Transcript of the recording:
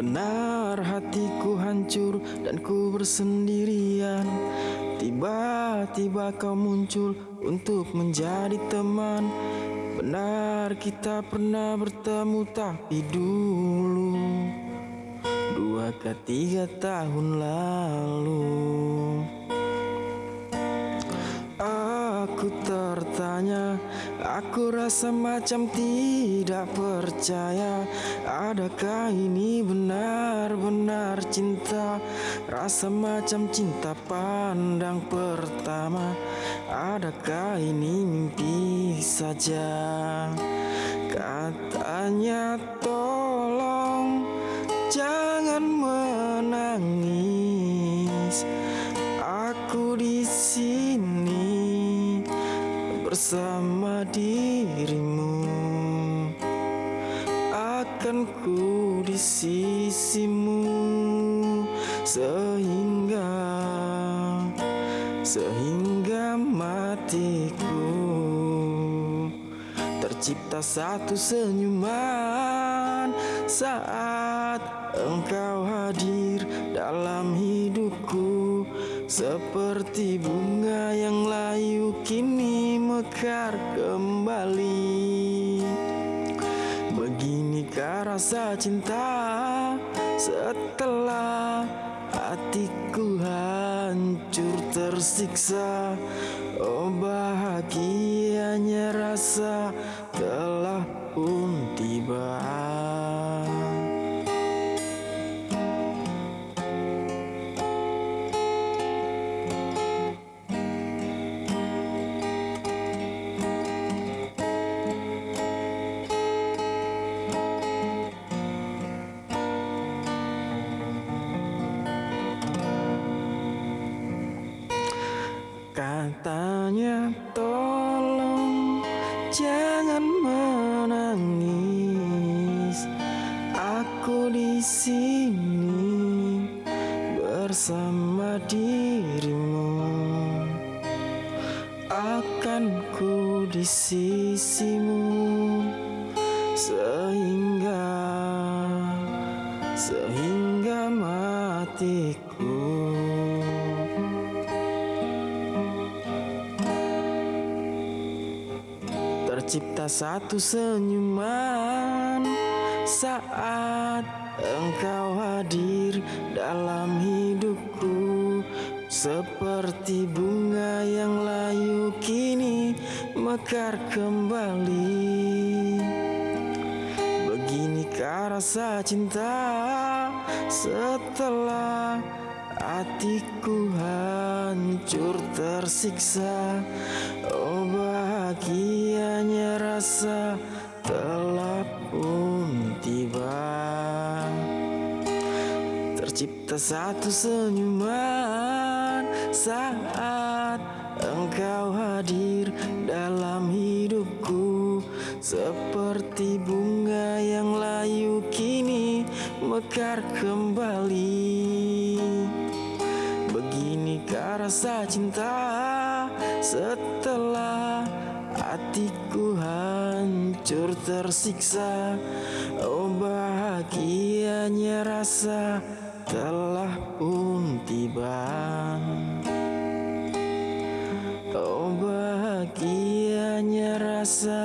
Benar hatiku hancur dan ku bersendirian. Tiba-tiba kau muncul untuk menjadi teman. Benar kita pernah bertemu tapi dulu. Dua ke tiga tahun lalu Aku tertanya Aku rasa macam tidak percaya. Adakah ini benar-benar cinta? Rasa macam cinta pandang pertama. Adakah ini mimpi saja? Katanya tolong Jangan menangis. Aku di sini bersama dirimu. Akan ku di sisimu Sehingga Sehingga matiku Tercipta satu senyuman Saat engkau hadir dalam hidupku Seperti bunga yang layu kini mekar kembali. Beginikah rasa cinta setelah hatiku hancur tersiksa? Oh bahagianya Katanya tolong jangan menangis. Aku di sini bersama dirimu. Akan ku di sisimu Sehingga Sehingga matiku Tercipta satu senyuman. Saat engkau hadir dalam hidupku Seperti bunga yang layu kini mekar kembali. Beginikah rasa cinta setelah hatiku hancur tersiksa? Oh bahagianya rasa telah pun tiba. Tercipta satu senyuman saat engkau hadir dalam hidupku. Seperti bunga yang layu kini mekar kembali. Beginikah rasa cinta setelah hatiku hancur tersiksa Oh bahagianya rasa telah pun tiba. Oh bahagianya rasa